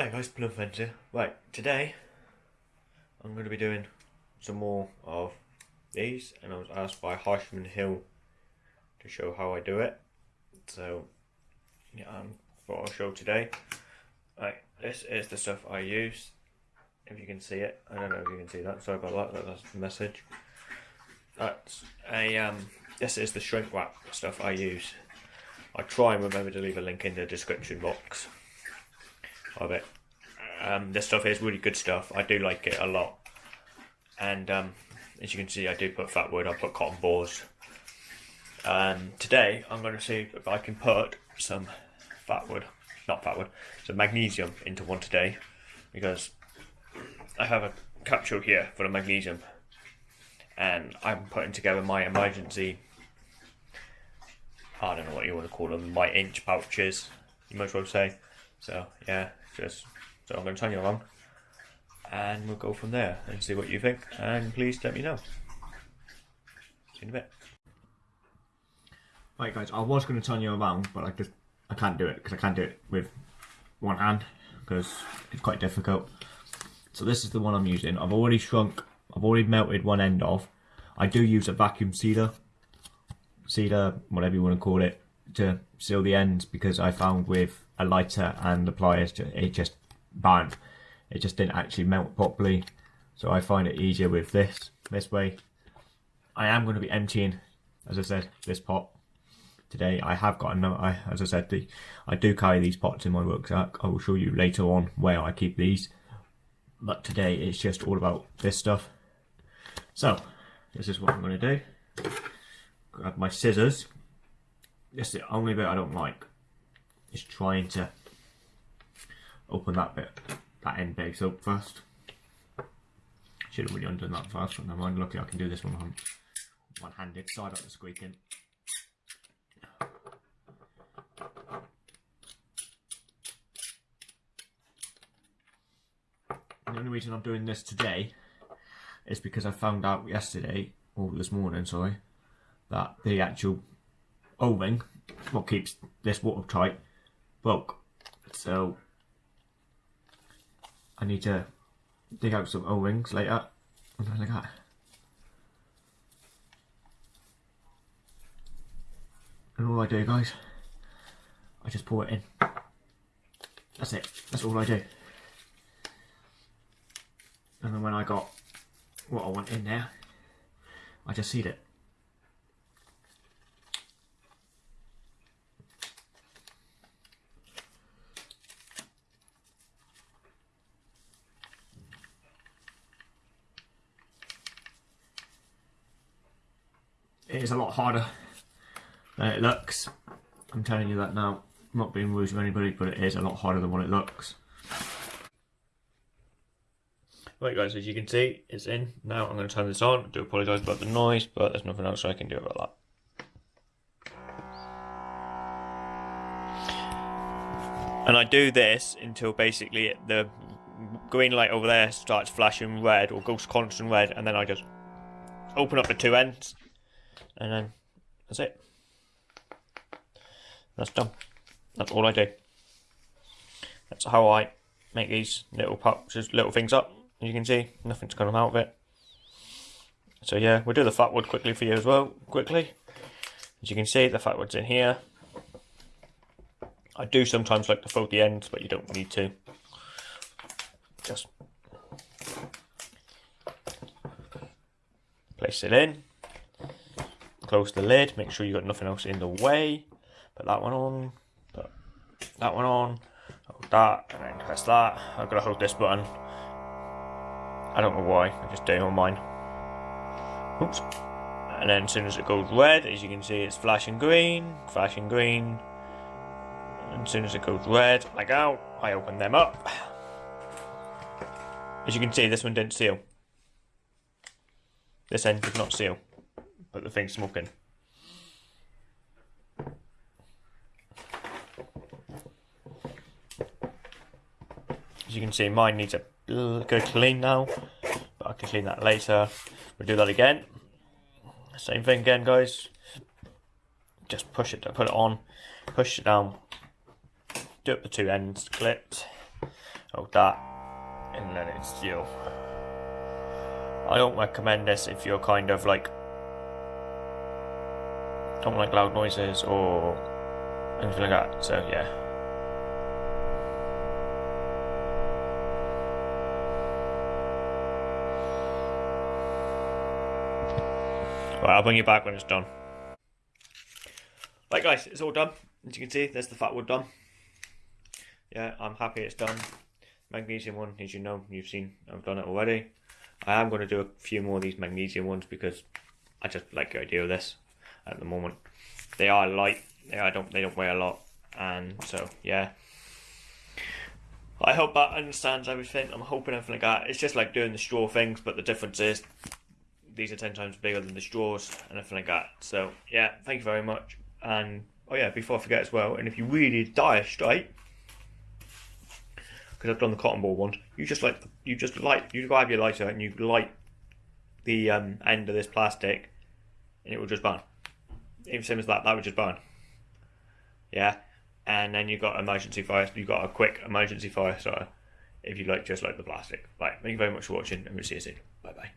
Hi guys, Blue Fencer. Right, today I'm going to be doing some more of these and I was asked by Harshman Hill to show how I do it. So, yeah, um, what I'll show today. Right, this is the stuff I use. If you can see it, I don't know if you can see that, sorry about that, that's the message. That's a, um, this is the shrink wrap stuff I use. I try and remember to leave a link in the description box of it. Um, this stuff is really good stuff. I do like it a lot. And um, as you can see, I do put fat wood. I put cotton balls. Um, today, I'm going to see if I can put some fat wood, not fat wood, some magnesium into one today, because I have a capsule here for the magnesium, and I'm putting together my emergency. I don't know what you want to call them, my inch pouches. You might as well say. So yeah, just so I'm going to turn you along and we'll go from there and see what you think. And please let me know. See you in a bit. Right guys, I was going to turn you around, but I just I can't do it because I can't do it with one hand because it's quite difficult. So this is the one I'm using. I've already shrunk, I've already melted one end off. I do use a vacuum sealer, sealer, whatever you want to call it, to seal the ends because I found with a lighter and the pliers, it just burned. It just didn't actually melt properly. So I find it easier with this, this way. I am going to be emptying, as I said, this pot today. I have got another, I, as I said, the, I do carry these pots in my rucksack. I will show you later on where I keep these. But today it's just all about this stuff. So, this is what I'm going to do. Grab my scissors. This is the only bit I don't like. Is trying to open that bit, that end base up first. Should have really undone that first, but never mind. Lucky I can do this one one-handed. Side up the squeaking. The only reason I'm doing this today is because I found out yesterday, or this morning, sorry, that the actual O-ring, what keeps this watertight, broke. So I need to dig out some O-rings later. like that. And all I do guys, I just pour it in. That's it, that's all I do. And then when I got what I want in there, I just seed it. It is a lot harder than it looks. I'm telling you that now. I'm not being rude to anybody, but it is a lot harder than what it looks. Right guys, as you can see, it's in. Now I'm going to turn this on. I do apologise about the noise, but there's nothing else I can do about that. And I do this until basically the green light over there starts flashing red or goes constant red, and then I just open up the two ends and then that's it. That's done. That's all I do. That's how I make these little pups, just little things up. As you can see, nothing's come out of it. So yeah, we'll do the fat wood quickly for you as well, quickly. As you can see, the fat wood's in here. I do sometimes like to fold the ends, but you don't need to. Just place it in close the lid, make sure you've got nothing else in the way. Put that one on, put that one on, hold that, and then press that. I've got to hold this button. I don't know why, I just do on mine. Oops. And then as soon as it goes red, as you can see, it's flashing green, flashing green. And as soon as it goes red, like out, I open them up. As you can see, this one didn't seal. This end did not seal but the thing's smoking. As you can see, mine needs a good clean now, but I can clean that later. We'll do that again. Same thing again, guys. Just push it, put it on, push it down, do up the two ends, clipped, So that, and then it's you. I don't recommend this if you're kind of like don't like loud noises or anything like that. So yeah. Right, I'll bring you back when it's done. Right guys, it's all done. As you can see, there's the fat wood done. Yeah, I'm happy it's done. Magnesium one, as you know, you've seen, I've done it already. I am going to do a few more of these magnesium ones because I just like the idea of this at the moment. They are light. They are, don't they don't weigh a lot, and so yeah. I hope that understands everything. I'm hoping everything like that. It's just like doing the straw things, but the difference is these are ten times bigger than the straws and everything like that. So yeah, thank you very much. And oh yeah, before I forget as well, and if you really dire straight, because I've done the cotton ball ones, you just like you just light you grab your lighter and you light the um, end of this plastic, and it will just burn. Even same as that, that would just burn. Yeah, and then you've got emergency fire. You've got a quick emergency fire starter if you like just like the plastic. Right, thank you very much for watching, and we'll see you soon. Bye bye.